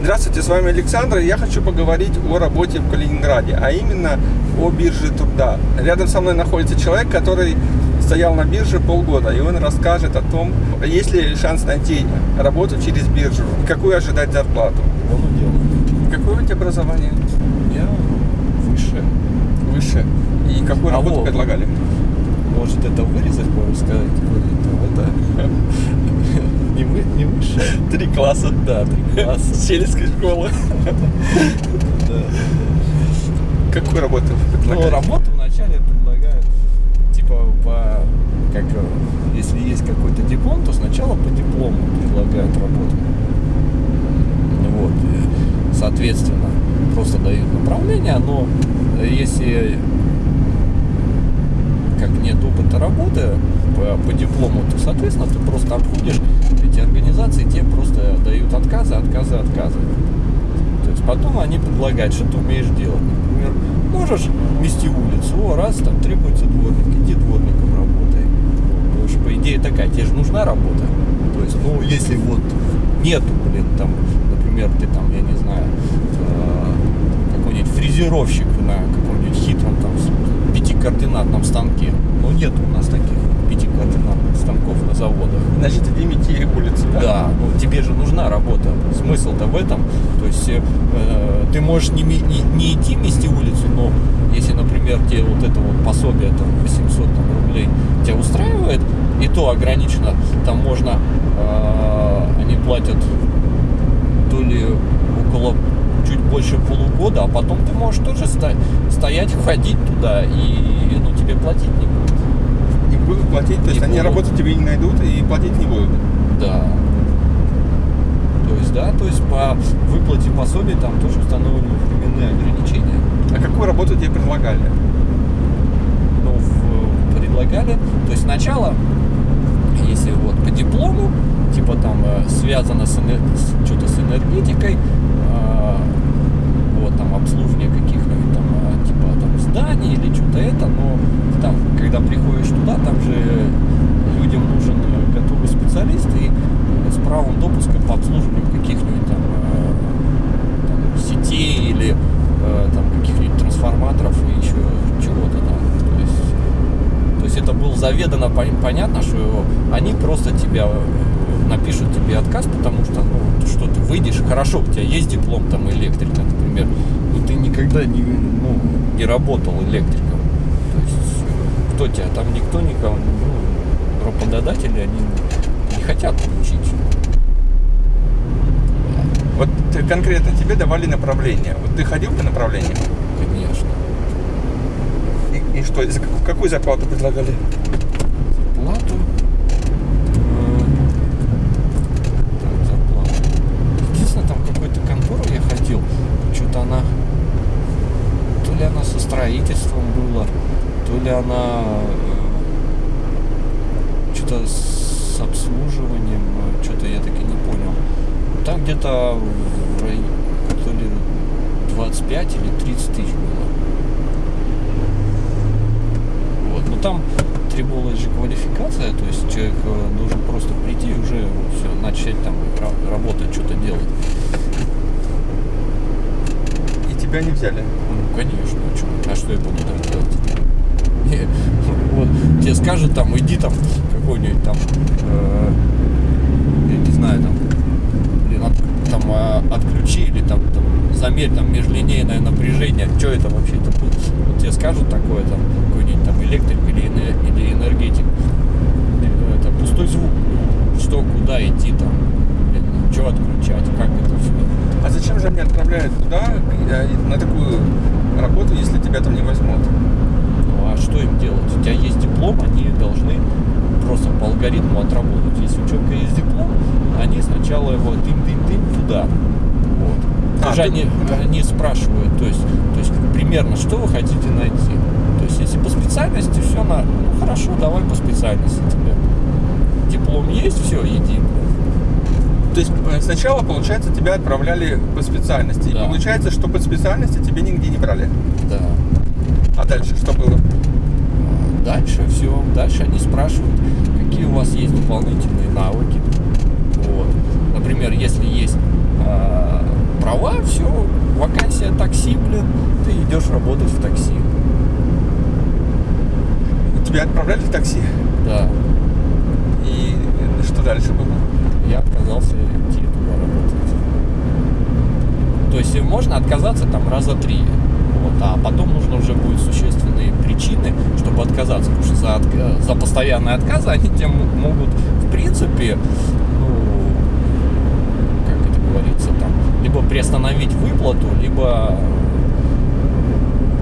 Здравствуйте, с вами Александр. Я хочу поговорить о работе в Калининграде, а именно о бирже труда. Рядом со мной находится человек, который стоял на бирже полгода, и он расскажет о том, есть ли шанс найти работу через биржу, какую ожидать зарплату. Какое у тебя образование? Я выше. Выше. И какую А работу вот. предлагали? Может это вырезать, можно сказать? Это не, вы, не выше. Три класса. Да, три класса. Сельской школы. Да. Какую работу Ну, предлагали? работу вначале предлагают, типа, по, как, э, если есть какой-то диплом, то сначала по диплому предлагают работу. Ну Вот, соответственно, просто дают направление, но если нет опыта работы по, по диплому, то, соответственно, ты просто обходишь эти организации, тебе просто дают отказы, отказы, отказы. То есть потом они предлагают, что ты умеешь делать. Например, можешь мести улицу, о, раз там требуется дворник, иди дворником работай. Потому что, по идее, такая, тебе же нужна работа. То есть, ну, если вот нету, блин, там, например, ты там, я не знаю, э, какой-нибудь фрезеровщик на каком-нибудь хитром там пятикоординатном станке. Но нет у нас таких пятикоординатных станков на заводах. Значит, иди мети улицу, да? Да, ну тебе же нужна работа. Смысл-то в этом. То есть э, ты можешь не, не, не идти мести улицу, но если, например, тебе вот это вот пособие там 800 там, рублей тебя устраивает, и то ограничено, там можно, э, они платят то ли около чуть больше полугода, а потом ты можешь тоже стоять, ходить туда, и ну, тебе платить не будут. Будут платить, то есть Не они будут. работу тебе не найдут и платить не будут. Да. То есть, да, то есть по выплате пособий там тоже установлены временные ограничения. А какую работу тебе предлагали? Ну, в- предлагали, то есть сначала, если вот по диплому, типа там э, связано с, эне- с- что-то с энергетикой, э, вот там обслуживание каких-нибудь там э, типа там зданий или что-то это, но когда приходишь туда, там же людям нужен э, готовый специалист и э, с правом допуска по обслуживанию каких-нибудь там, э, там сетей или там каких-нибудь трансформаторов и еще чего-то там. То есть, то есть это было заведомо пон- понятно, что они просто тебя напишут тебе отказ, потому что, ну, что ты выйдешь, хорошо, у тебя есть диплом там электрика, например, но ты никогда не, ну, не работал электриком. Кто тебя, там никто никого, ну, работодатели, они не хотят учить. Вот ты- конкретно тебе давали направление. Вот ты ходил по направлению? Конечно. И, и что, за какую, какую зарплату предлагали? Плату. э, так, зарплату. Единственное, там какую-то контору я ходил. Что-то она... То ли она со строительством была, то ли она... что-то с обслуживанием. Что-то я таки не понял. Там где-то в районе... То ли 25 или 30 тысяч было. Вот. Но там требовалась же квалификация, то есть человек э, должен просто прийти и уже все, начать там ра- работать, что-то делать. И тебя не взяли. Ну, конечно, а что я буду там делать? Не, вот, тебе скажут там, иди там какой-нибудь там, э, я не знаю, там, блин, от- там э, отключи или там, там замерь там межлинейное напряжение, что это вообще будет? Вот тебе скажут такое там, какой-нибудь там электрик или, или энергетик, это пустой звук, ну, что, куда идти там, что отключать, как это все. А зачем же они отправляют туда, э, на такую работу, если тебя там не возьмут? А что им делать? У тебя есть диплом, они должны просто по алгоритму отработать. Если у человека есть диплом, они сначала его дым-дым-дым туда. Вот. А, Даже ты- они, они спрашивают, то есть, то есть примерно, что вы хотите найти. То есть, если по специальности все на. Ну хорошо, давай по специальности тебе. Диплом есть, все, иди. То есть э, сначала, получается, тебя отправляли по специальности. Да. И получается, что по специальности тебе нигде не брали. Да. А дальше что было? Дальше все, дальше они спрашивают, какие у вас есть дополнительные навыки. Вот. Например, если есть а, уволен, ты идешь работать в такси. Тебя отправляли в такси? Да. И что дальше было? Я отказался идти туда работать. То есть можно отказаться там раза три. Вот, а потом нужно уже будет существенные причины, чтобы отказаться. Потому что за, за постоянные отказы они тебе м- могут, в принципе, ну, как это говорится, там, либо приостановить выплату, либо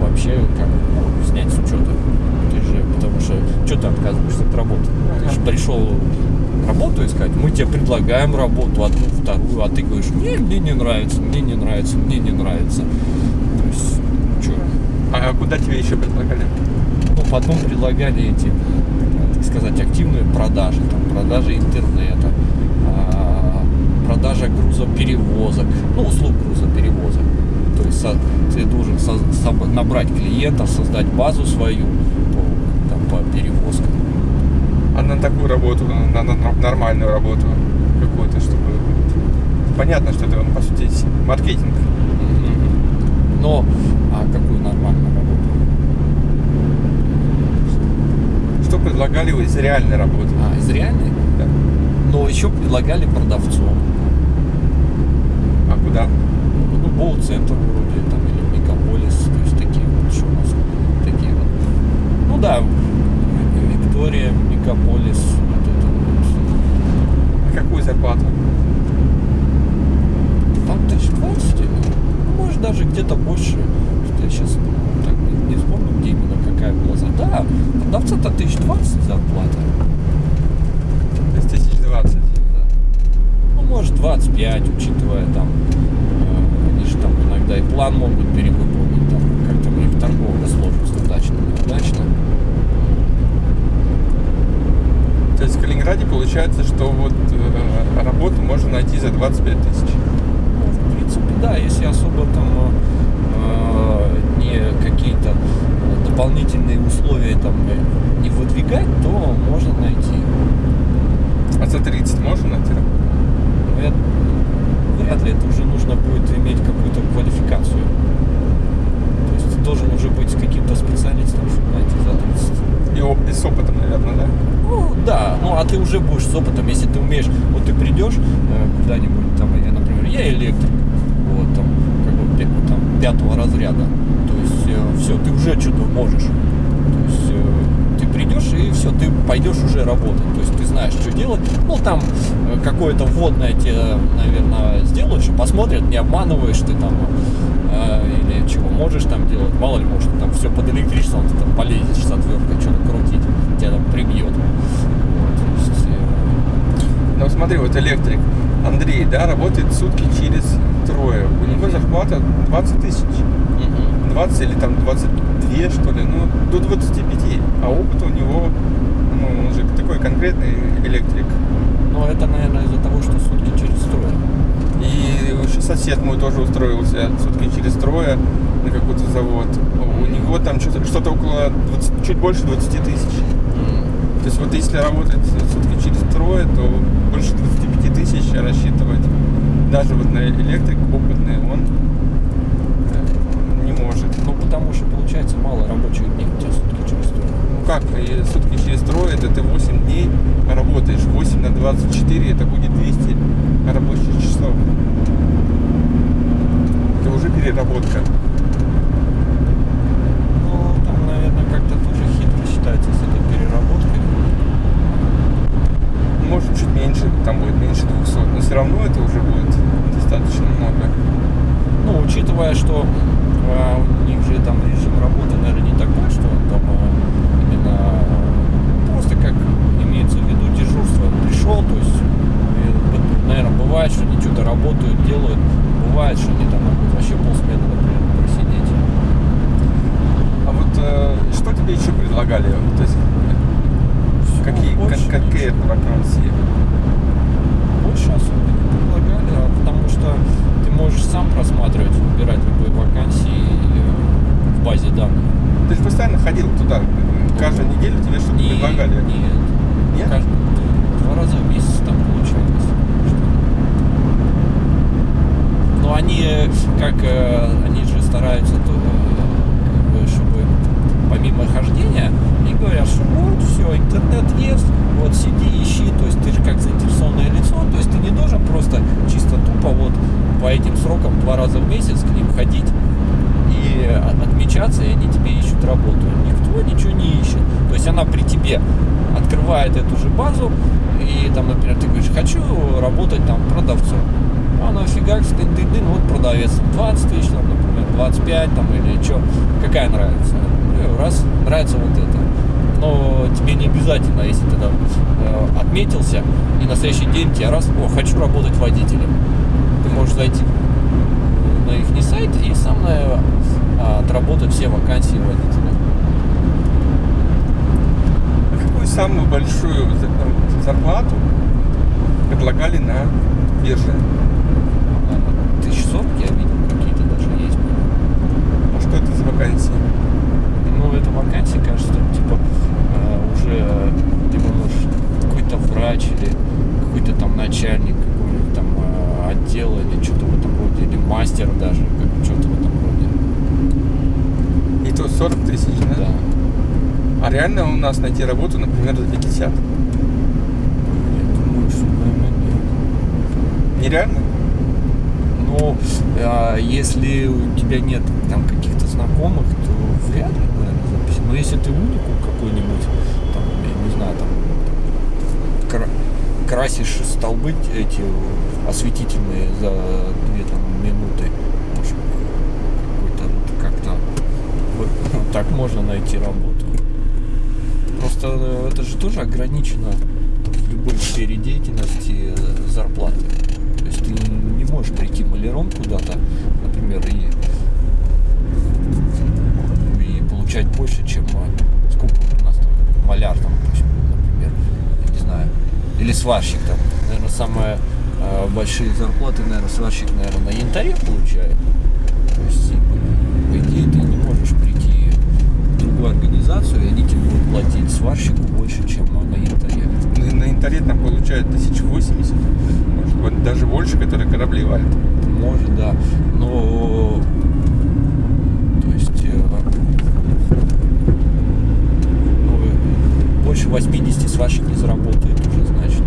вообще как ну, снять с учета. Ты же, потому что что ты отказываешься от работы? Ты же пришел работу искать, мы тебе предлагаем работу, одну, вторую, а ты говоришь, не, мне не нравится, мне не нравится, мне не нравится. То есть? А куда тебе еще предлагали? Ну, потом предлагали эти, так сказать, активные продажи, там, продажи интернета, а, продажа грузоперевозок, ну, услуг грузоперевозок. То есть со- ты должен со- набрать клиентов, создать базу свою по, там, по перевозкам. А на такую работу, на, на нор- нормальную работу какую-то, чтобы... Понятно, что это, по сути, маркетинг. Но, а какую нормальную работу? Что предлагали вы из реальной работы? А, из реальной? Да. Но еще предлагали продавцом. А куда? Ну, Боу-центр вроде, там, или Мегаполис, то есть такие вот, что у нас такие вот. Ну да, Виктория, Мегаполис, вот это вот. На какую зарплату? Там тысяч двадцать или, ну, может, даже где-то больше. Что я сейчас так не, вспомню, где именно какая была за. Да, продавца-то тысяч двадцать зарплата. То есть тысяч двадцать. Да. Ну, может, 25, учитывая там, э, они же там иногда и план могут перевыполнить, там, как-то у них торговля сложится удачно, неудачно. То есть в Калининграде получается, что вот э, работу можно найти за 25 тысяч. Ну, да, если особо там э, не какие-то дополнительные условия там э, не выдвигать, то можно найти. А за 30 можно найти? Но я- вряд ли это уже нужно будет иметь какую-то квалификацию. То есть ты должен уже быть каким-то специалистом, чтобы найти за 30. И, и с опытом, наверное, да? Ну да, ну а ты уже будешь с опытом, если ты умеешь, вот ты придешь э, куда-нибудь, там, я, например, я электрик, вот там, как бы там, пятого разряда, то есть все, ты уже что-то можешь, то есть э, ты придешь и все, ты пойдешь уже работать, то есть ты знаешь, что делать, ну там э, какое-то вводное тебе, наверное, сделают, что посмотрят, не обманываешь ты там, э, или чего можешь там делать, мало ли, может, там все под электричеством, ты там полезешь с отверткой что-то крутить, тебя там прибьет. Э, Ну смотри, вот электрик Андрей, да, работает сутки через трое. У него зарплата 20 тысяч. 20 или там 22, что ли, ну, до 25. А опыт у него, ну, он же такой конкретный электрик. Но это, наверное, из-за того, что сутки через трое. И сосед мой тоже устроился сутки через трое на какой-то завод. У него там что-то что около 20, чуть больше 20 тысяч. То есть вот если работать сутки через трое, то больше 25 тысяч рассчитывать даже вот на электрик опытный он э, не может. Ну, потому что, получается, мало рабочих дней у тебя сутки через трое. Ну как, и сутки через трое, это ты 8 дней работаешь. 8 на 24, это будет 200 рабочих часов. Это уже переработка. Ну, там, наверное, как-то тоже хитро считается с этой переработкой. Может чуть меньше, там будет меньше 200, но все равно это уже будет достаточно много. Ну, учитывая, что а, у них же там режим работы, наверное, не такой, что там а, именно а, просто как имеется в виду дежурство. Пришел, то есть, наверное, бывает, что они что-то работают, делают. Бывает, что они там могут вообще полсмены, например, просидеть. А вот э, что тебе еще предлагали? То есть, какие, как, какие вакансии? Больше особо не предлагали, а потому что ты можешь сам просматривать, выбирать любые вакансии э, в базе данных. Ты же постоянно ходил туда, каждую неделю тебе что-то Не- предлагали. Нет. Нет? Каждый- два раза в месяц там получалось. Но они, э, как э, они же стараются, то, э, как бы, чтобы помимо хождения, и говорят, что вот, все, интернет есть, вот сиди, ищи, то есть ты же как заинтересованное лицо, то есть ты не должен просто чисто тупо вот по этим срокам два раза в месяц к ним ходить и от- отмечаться, и они тебе ищут работу. Никто ничего не ищет. То есть она при тебе открывает эту же базу, и там, например, ты говоришь, хочу работать там продавцом. А она фигак, дын, дын, дын, вот продавец, 20 тысяч, там, например, 25 там или что, какая нравится. Ну, раз, нравится вот это. Но тебе не обязательно, если ты там э, отметился, и на следующий день тебе раз, о, хочу работать водителем. Ты можешь зайти на их сайт и сам наверное, а, отработать все вакансии водителя. А какую самую большую зарплату предлагали на бирже? Наверное, Тысяч сорок я видел, какие-то даже есть. А что это за вакансии? Ну, это вакансия, кажется, там, типа э, уже ты можешь какой-то врач или какой-то там начальник какого-нибудь там э, отдела или что-то в этом роде, или мастер даже, как что-то в этом роде. И то 40 тысяч, да? Да. А реально у нас найти работу, например, за 50? Я думаю, что, наверное, нет. Нереально? Ну, а если у тебя нет там каких-то знакомых, то вряд ли, наверное, запись. Но если ты уникум какой-нибудь, там, я не знаю, там кра- красишь столбы эти осветительные за две там минуты, может, как-то вот так можно найти работу. Э, это же тоже ограничено в любой сфере деятельности э, зарплаты. То есть ты не можешь прийти маляром куда-то, например, и, и получать больше, чем э, сколько у нас там маляр там, например, я не знаю, или сварщик там. Наверное, самые э, большие зарплаты, наверное, сварщик, наверное, на янтаре получает. То есть, и, по идее, ты не можешь прийти в организацию, и они тебе будут платить сварщику больше, чем на янтаре. На, на янтаре там получают 1080, может быть, даже больше, которые корабли валят. Может, да. Но то есть э, ну, э, больше 80 сварщик не заработает уже, значит.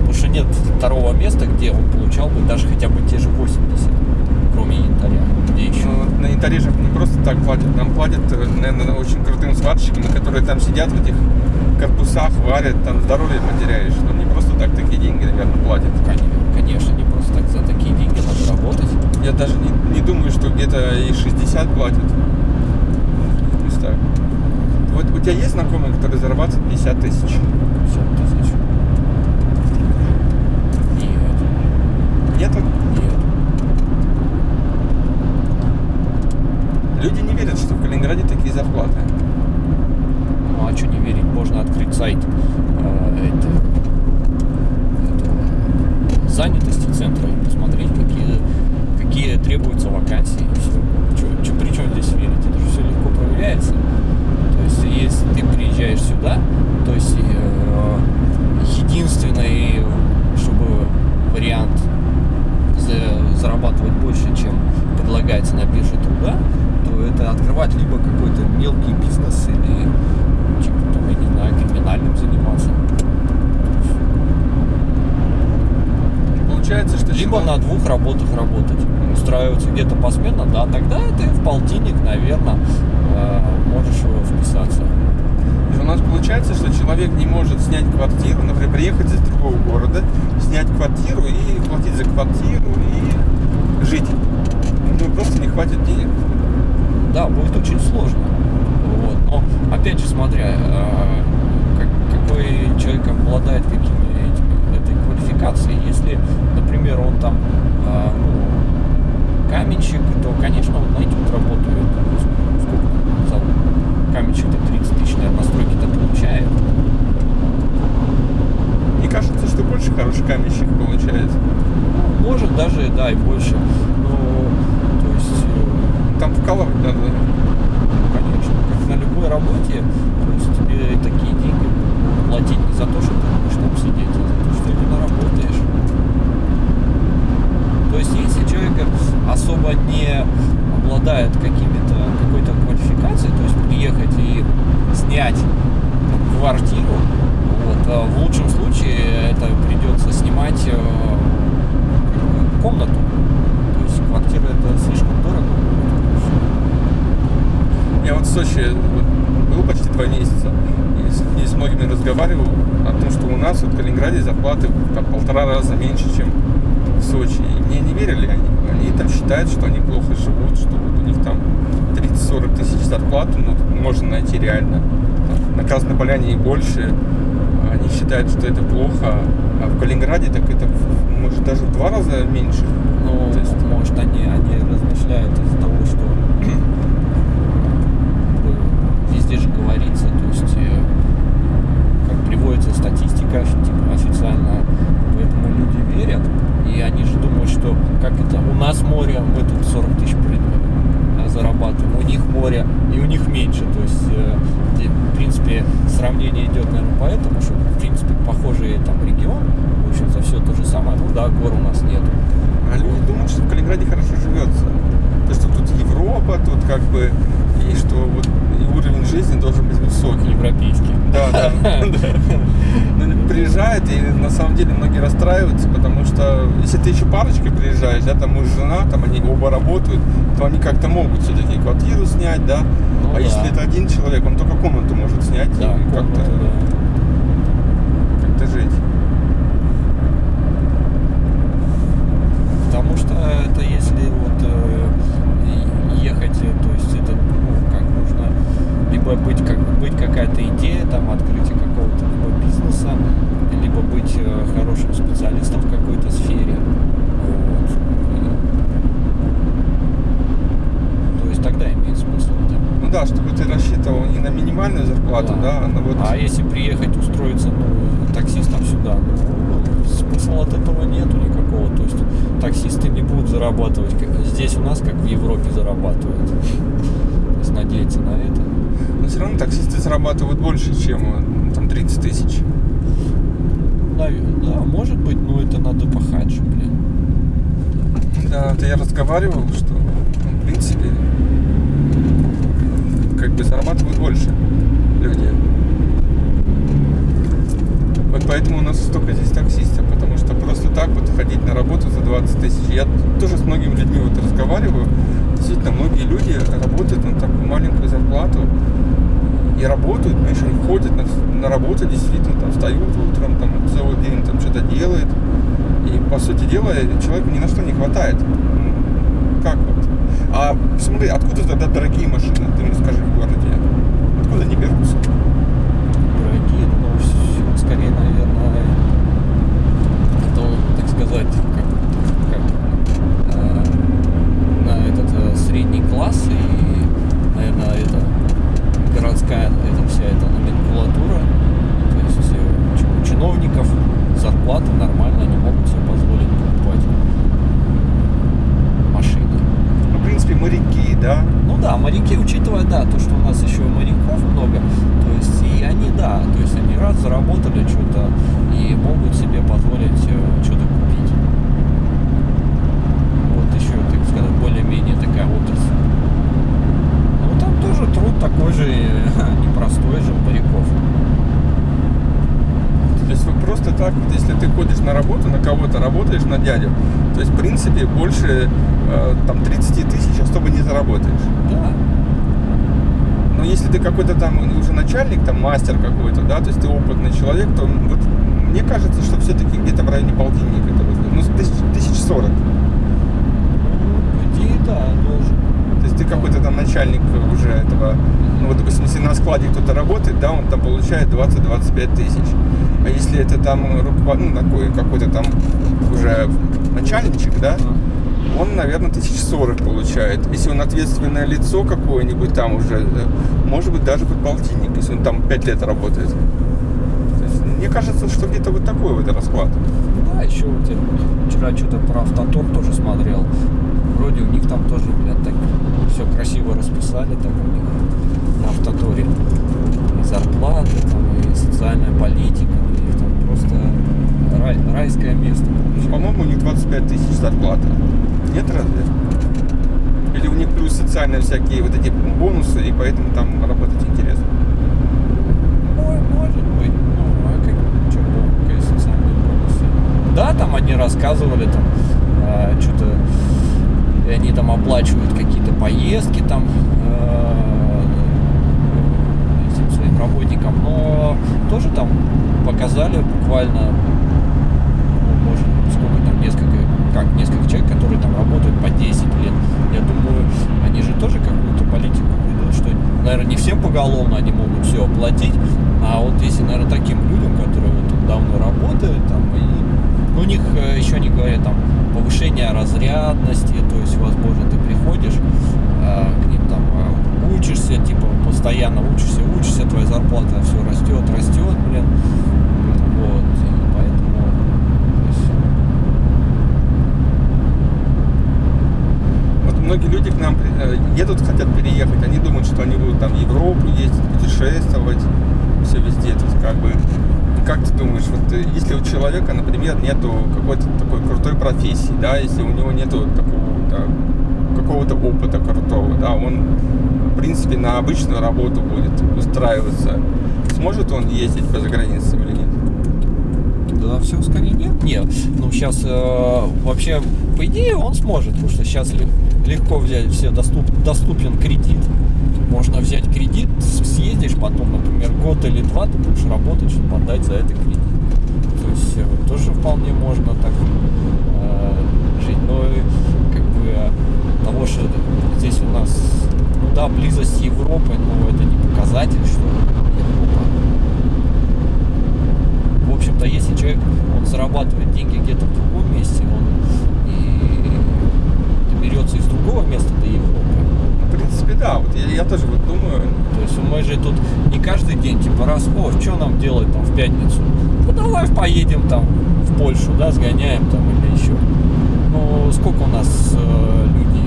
Потому что нет второго места, где он получал бы даже хотя бы те же 80, кроме янтаря. Где еще? Ну, на янтаре же не просто так платят, нам платят, э, наверное, очень крутым сварщикам, которые там сидят в этих корпусах, варят, там здоровье потеряешь. Ну, не просто так такие деньги, наверное, платят. Конечно, не просто так за такие деньги надо работать. Я даже не, не думаю, что где-то и 60 платят. Знаю. Вот у тебя есть знакомые, которые зарабатывают 50 тысяч? 50 тысяч. Нет, Нету? нет. Люди не верят, что в Калининграде такие зарплаты. Ну а что не верить, можно открыть сайт э, это, этого занятости центра и посмотреть, какие, какие требуются вакансии. И при чем здесь верить? Это же все легко проверяется. То есть, если ты приезжаешь сюда, то есть э, единственный, чтобы вариант за- зарабатывать больше, чем предлагается на бирже труда, это открывать либо какой-то мелкий бизнес или типа, там, я не знаю, криминальным заниматься. Получается, что Либо человек- на двух работах работать. Устраиваться где-то посменно, да, тогда ты в полтинник, наверное, можешь э, вписаться. У нас получается, что человек не может снять квартиру, например, приехать из другого города, снять квартиру и платить за квартиру и жить. У него просто не хватит денег. Да, будет очень сложно. Вот. Но опять же, смотря, э, как- какой человек обладает какими этой квалификацией. Если, например, он там э, ну, каменщик, то, конечно, он найдет работу. Сколько за каменщик-то 30 тысяч, наверное, на стройке-то получает. Мне кажется, что больше хороший каменщик получается. Может даже, да, и больше. Но, то есть, э, Там вкалывать надо. Конечно, как на любой работе, то есть тебе такие деньги платить не за то, что ты будешь там сидеть, а за то, что именно работаешь. То есть если человек особо не обладает какими-то какой-то квалификацией, то есть приехать и снять там, квартиру, вот, а в лучшем случае это придется снимать э, как бы комнату. То есть квартира это слишком дорого. Я вот в Сочи вот был почти два месяца и с, и с многими разговаривал о том, что у нас вот в Калининграде зарплаты там полтора раза меньше, чем в Сочи. И мне не верили они. Они там считают, что они плохо живут, что вот у них там 30-40 тысяч зарплаты, ну, можно найти реально. Там, на Красной Поляне и больше. Они считают, что это плохо. А в Калининграде так это может даже в два раза меньше. Ну, То есть- может, они, они размышляют из-за того, что э, везде же говорится, то есть, э, как приводится статистика типа, официально, поэтому люди верят, и они же думают, что как это, у нас море, мы тут 40 тысяч при- э, зарабатываем, у них море, и у них меньше, то есть, э, где, в принципе, сравнение идет, наверное, поэтому, что, в принципе, похожий там регион, в общем-то, все то же самое, ну да, гор у нас нет, А люди думают, что в Калининграде хорошо живется. То, что тут Европа, тут как бы, и что вот и уровень жизни должен быть высокий. европейский. Да, да. Ну, Приезжает, и на самом деле многие расстраиваются, потому что если ты еще парочкой приезжаешь, да, там муж, жена, там они оба работают, то они как-то могут все-таки квартиру снять, да. Ну а если это один человек, он только комнату может снять и как-то как-то жить. Потому что это если вот э, и- ехать, э, то есть это ну, как нужно либо быть как быть какая-то идея, там открытие какого-то либо бизнеса, либо быть э, хорошим специалистом в какой-то сфере. Вот. То есть тогда имеет смысл. да. Ну да, чтобы ты рассчитывал не на минимальную зарплату, да, а на вот... А если приехать устроиться ну, таксистом сюда, ну, смысла от этого нету никакого. То есть таксисты не будут зарабатывать. как- Здесь у нас, как в Европе, зарабатывают. То есть надеяться на это. Но все равно таксисты зарабатывают больше, чем э, там 30 тысяч. Да, да, может быть, но это надо пахать блин. Да, это я разговаривал, что ну, в принципе как бы зарабатывают больше люди. Вот поэтому у нас столько здесь таксистов, потому что просто так вот ходить на работу за 20 тысяч. Я тоже с многими людьми вот разговариваю. Действительно, многие люди работают на такую маленькую зарплату и работают, знаешь, ходят на, на работу, действительно, там встают утром, там целый день там что-то делает. И по сути дела человеку ни на что не хватает. Как вот? А смотри, откуда тогда дорогие машины, ты мне скажи в городе? Откуда они берутся? Дорогие, но с- скорее, наверное, это, так сказать, как, как э, на этот э, средний класс и, наверное, это городская, это вся эта номенклатура, то есть э, чи- у чиновников зарплаты нормально, они могут себе позволить покупать машины. Ну, в принципе, моряки, да? Ну да, моряки, учитывая, да, то, что у нас еще моряков много, то есть и они, да, то есть они раз заработали что-то и могут себе позволить э, что-то купить. Вот еще, так сказать, более-менее такая отрасль. Ну там тоже труд такой же э, непростой же у моряков. То есть вы просто так, вот если ты ходишь на работу, на кого-то работаешь, на дядю, то есть, в принципе, больше э, там 30 тысяч особо не заработаешь. Да. Но если ты какой-то там уже начальник, там мастер какой-то, да, то есть ты опытный человек, то вот мне кажется, что все-таки где-то в районе полтинника это. Ну, тысяч, тысяч сорок. Ну, по идее, да, должен. Есть ты какой-то там начальник уже этого, ну вот, допустим, если на складе кто-то работает, да, он там получает 20-25 тысяч. А если это там руковод... ну, такой какой-то там уже начальничек, да, он, наверное, тысяч сорок получает. Если он ответственное лицо какое-нибудь там уже, э, может быть, даже под полтинник, если он там 5 лет работает. Мне кажется, что где-то вот такой вот расклад. Да, еще вот я вчера что-то про автотор тоже смотрел. Вроде у них там тоже, блядь, так все красиво расписали там у них на автоторе. И зарплаты, там, и социальная политика. У них там просто рай- райское место. По-моему, у них 25 тысяч зарплата. Нет разве? Или у них плюс социальные всякие вот эти бонусы, и поэтому там работать интересно. Ой, может быть. Ну, а как, что, какие социальные бонусы? Да, там они рассказывали, там, что-то, и они там оплачивают какие-то поездки там э, этим своим работникам, но тоже там показали буквально, ну, может, сколько там, несколько, как, несколько человек, которые там работают по 10 лет. Я думаю, они же тоже какую-то политику ведут, что, наверное, не всем поголовно они могут все оплатить, а вот если, наверное, таким людям, которые вот давно работают, там, и ну, у них э, еще не говорят там повышение разрядности, то есть, возможно, ты приходишь э, к ним там э, учишься, типа постоянно учишься, учишься, твоя зарплата все растет, растет, блин, вот, поэтому то есть, Вот многие люди к нам э, едут, хотят переехать, они думают, что они будут там в Европу ездить, путешествовать, все везде. Тут как бы, как ты думаешь, вот э, если у человека, например, нету какой-то такой крутой профессии, да, если у него нету такого какого-то опыта крутого, да, он в принципе на обычную работу будет устраиваться, сможет он ездить по загранице или нет? Да, все скорее нет. Нет, ну сейчас вообще, по идее, он сможет, потому что сейчас легко взять, все доступ, доступен кредит. Можно взять кредит, съездишь, потом, например, год или два ты будешь работать, чтобы отдать за это кредит. То есть э, тоже вполне можно так э, жить. Но и, как бы э, того, что здесь у нас, ну да, близость с Европой, но это не показатель, что Европа в общем-то, если человек, он зарабатывает деньги где-то в другом месте, он и доберется из другого места до Европы. В принципе, да, вот я, тоже вот думаю, То есть мы же тут не каждый день, типа, раз, о, что нам делать там в пятницу? Ну давай поедем там в Польшу, да, сгоняем там или еще. Ну, сколько у нас э, люди,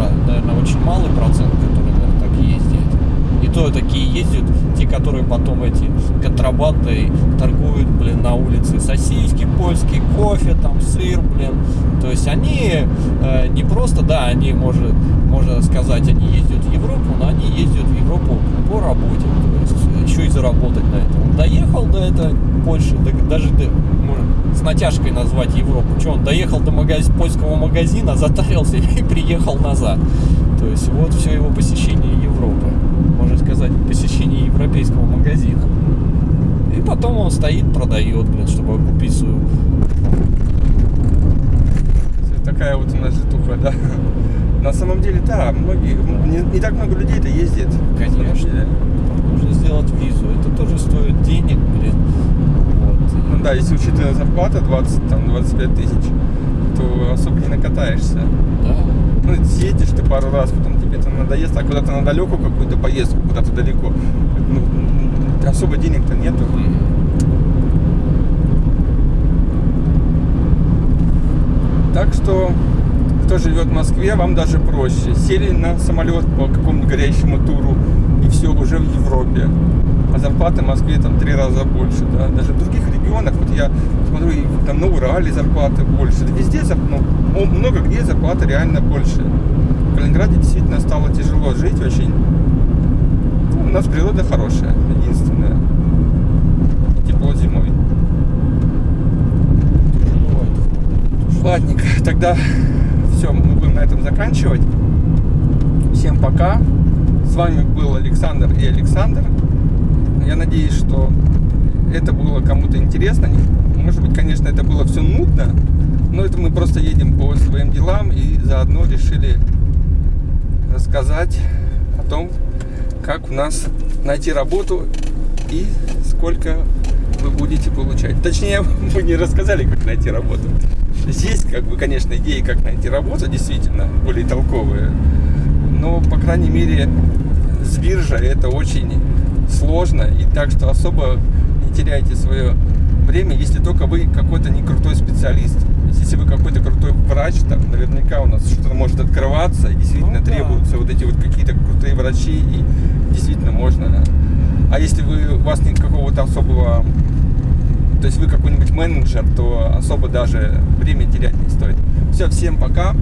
э, наверное, очень малый процент, И то такие ездят, те, которые потом эти контрабандой торгуют, блин, на улице сосиски польские, кофе, там, сыр, блин. То есть они э, не просто, да, они, может, можно сказать, они ездят в Европу, но они ездят в Европу по работе. То есть еще и заработать на этом. Доехал до этой Польши, да- даже до- с натяжкой назвать Европу. Что, он доехал до магаз- польского магазина, затарился и приехал назад. То есть вот все его посещение Европы. Сказать, посещение европейского магазина. И потом он стоит, продает, блин, чтобы купить свою такая вот у нас житуха, да. На самом деле, да, многие, не, не так много людей-то ездит. на самом Конечно. Нужно сделать визу. Это тоже стоит денег, блин. Вот. Ну да, если учитывая зарплата 20, там, 25 тысяч, то особо не накатаешься. Да. Ну, съездишь ты пару раз, потом тебе это надоест, а куда-то на далекую какую-то поездку, куда-то далеко, ну, особо денег-то нету. Так что, кто живет в Москве, вам даже проще. Сели на самолет по какому-нибудь горящему туру, и все, уже в Европе. А зарплаты в Москве там три раза больше, да. Даже в других регионах, вот я смотрю, там на Урале зарплаты больше. Да везде, ну, много где зарплаты реально больше. В Калининграде действительно стало тяжело жить очень. Ну, у нас природа хорошая, единственное. Тепло зимой. Ладненько, тогда все, мы будем на этом заканчивать. Всем пока. С вами был Александр и Александр. Я надеюсь, что это было кому-то интересно. Может быть, конечно, это было все нудно, но это мы просто едем по своим делам и заодно решили рассказать о том, как у нас найти работу и сколько вы будете получать. Точнее, мы не рассказали, как найти работу. Здесь, как бы, конечно, идеи, как найти работу, действительно, более толковые. Но, по крайней мере, с биржей это очень сложно. И так что особо не теряйте свое время, если только вы какой-то не крутой специалист. Если вы какой-то крутой врач, там наверняка у нас что-то может открываться, и действительно Ну да. требуются вот эти вот какие-то крутые врачи, и действительно можно. А если вы, у вас нет какого-то особого то есть вы какой-нибудь менеджер, то особо даже время терять не стоит. Все, всем пока.